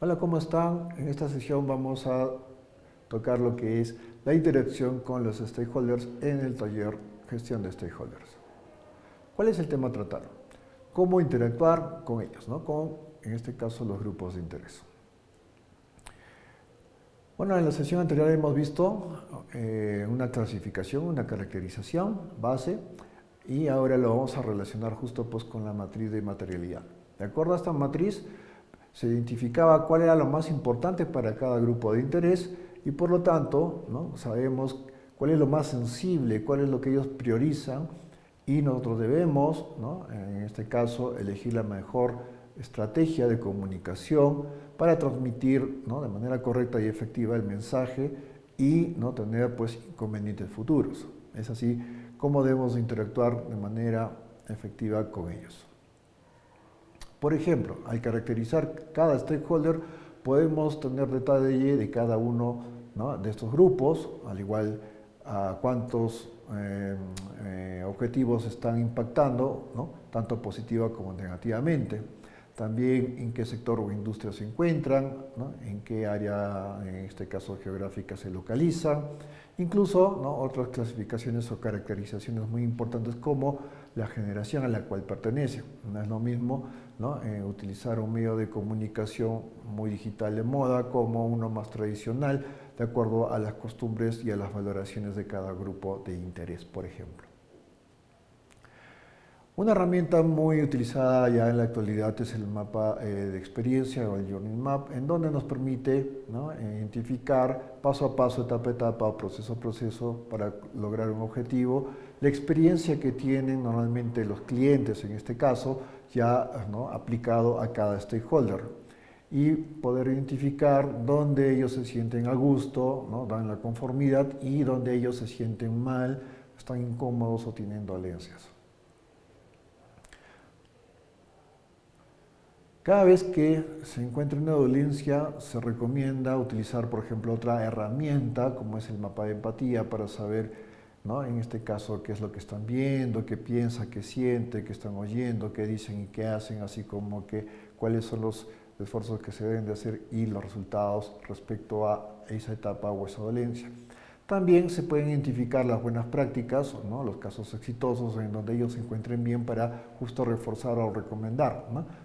Hola, ¿cómo están? En esta sesión vamos a tocar lo que es la interacción con los stakeholders en el taller Gestión de Stakeholders. ¿Cuál es el tema a tratar? Cómo interactuar con ellos, ¿no? con, en este caso, los grupos de interés. Bueno, en la sesión anterior hemos visto eh, una clasificación, una caracterización base, y ahora lo vamos a relacionar justo pues, con la matriz de materialidad. De acuerdo a esta matriz, se identificaba cuál era lo más importante para cada grupo de interés y por lo tanto ¿no? sabemos cuál es lo más sensible, cuál es lo que ellos priorizan y nosotros debemos, en este caso, elegir la mejor estrategia de comunicación para transmitir de manera correcta y efectiva el mensaje y no tener pues, inconvenientes futuros. Es así como debemos interactuar de manera efectiva con ellos. Por ejemplo, al caracterizar cada stakeholder, podemos tener detalle de cada uno de estos grupos, al igual a cuántos eh, eh, objetivos están impactando, tanto positiva como negativamente. También en qué sector o industria se encuentran, en qué área, en este caso geográfica, se localizan. Incluso otras clasificaciones o caracterizaciones muy importantes como la generación a la cual pertenece. No es lo mismo eh, utilizar un medio de comunicación muy digital de moda como uno más tradicional, de acuerdo a las costumbres y a las valoraciones de cada grupo de interés, por ejemplo. Una herramienta muy utilizada ya en la actualidad es el mapa eh, de experiencia o el Journey Map, en donde nos permite identificar paso a paso, etapa a etapa proceso a proceso para lograr un objetivo, la experiencia que tienen normalmente los clientes en este caso, ya aplicado a cada stakeholder. Y poder identificar dónde ellos se sienten a gusto, dan la conformidad y dónde ellos se sienten mal, están incómodos o tienen dolencias. Cada vez que se encuentra una dolencia, se recomienda utilizar, por ejemplo, otra herramienta, como es el mapa de empatía, para saber, ¿no? en este caso, qué es lo que están viendo, qué piensa, qué siente, qué están oyendo, qué dicen y qué hacen, así como que cuáles son los esfuerzos que se deben de hacer y los resultados respecto a esa etapa o esa dolencia. También se pueden identificar las buenas prácticas, ¿no? los casos exitosos en donde ellos se encuentren bien para justo reforzar o recomendar.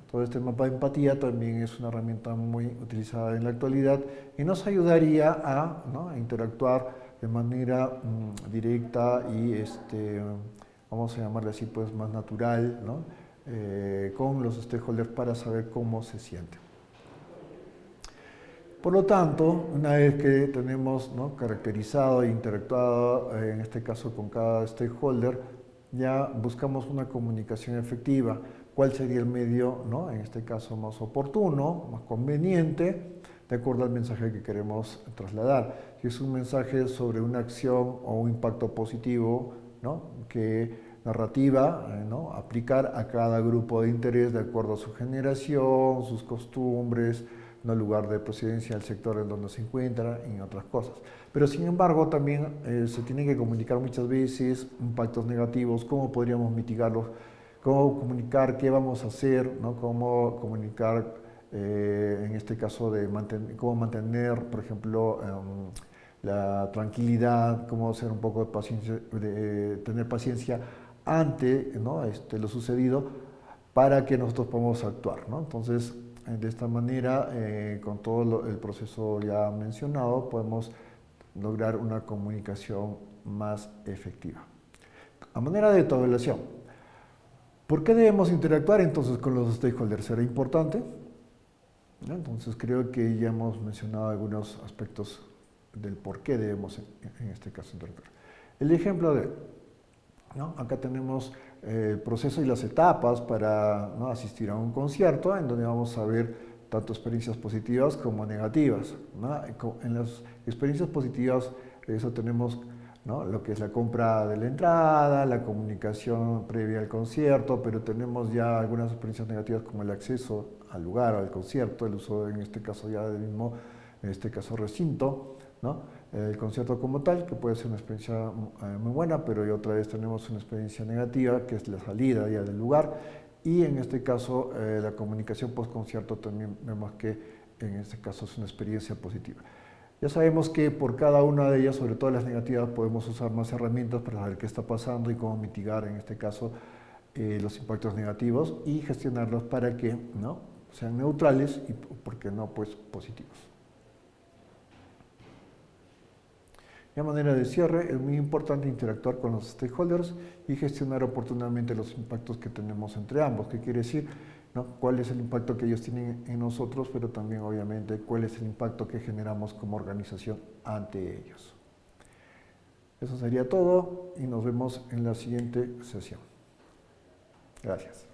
Todo este mapa de empatía también es una herramienta muy utilizada en la actualidad y nos ayudaría a, interactuar de manera mm, directa y, este, vamos a llamarle así, pues más natural eh, con los stakeholders para saber cómo se sienten. Por lo tanto, una vez que tenemos caracterizado e interactuado, eh, en este caso con cada stakeholder, ya buscamos una comunicación efectiva. ¿Cuál sería el medio, ¿no? en este caso, más oportuno, más conveniente, de acuerdo al mensaje que queremos trasladar? Si es un mensaje sobre una acción o un impacto positivo, ¿no? que narrativa, eh, ¿no? aplicar a cada grupo de interés de acuerdo a su generación, sus costumbres, no lugar de procedencia del sector en donde se encuentra, y otras cosas. Pero sin embargo también eh, se tienen que comunicar muchas veces impactos negativos, cómo podríamos mitigarlos, cómo comunicar qué vamos a hacer, ¿no? cómo comunicar eh, en este caso de cómo mantener, por ejemplo, em, la tranquilidad, cómo hacer un poco de paciencia, de, tener paciencia ante ¿no? este, lo sucedido para que nosotros podamos actuar. ¿no? Entonces, eh, de esta manera, eh, con todo el proceso ya mencionado, podemos lograr una comunicación más efectiva. A manera de autoevaluación, ¿por qué debemos interactuar entonces con los stakeholders? ¿Será importante? Entonces creo que ya hemos mencionado algunos aspectos del por qué debemos en este caso interactuar. El ejemplo de, ¿no? acá tenemos el proceso y las etapas para asistir a un concierto en donde vamos a ver tanto experiencias positivas como negativas. En las experiencias positivas, eso tenemos lo que es la compra de la entrada, la comunicación previa al concierto, pero tenemos ya algunas experiencias negativas como el acceso al lugar, al concierto, el uso en este caso ya del mismo, en este caso recinto, ¿no? El concierto como tal, que puede ser una experiencia eh, muy buena, pero otra vez tenemos una experiencia negativa, que es la salida ya del lugar, y en este caso eh, la comunicación post-concierto también vemos que en este caso es una experiencia positiva. Ya sabemos que por cada una de ellas, sobre todo las negativas, podemos usar más herramientas para saber qué está pasando y cómo mitigar, en este caso, eh, los impactos negativos y gestionarlos para que ¿no? sean neutrales y, ¿por qué no?, pues positivos. De manera de cierre, es muy importante interactuar con los stakeholders y gestionar oportunamente los impactos que tenemos entre ambos. ¿Qué quiere decir? ¿Cuál es el impacto que ellos tienen en nosotros, pero también obviamente cuál es el impacto que generamos como organización ante ellos? Eso sería todo y nos vemos en la siguiente sesión. Gracias.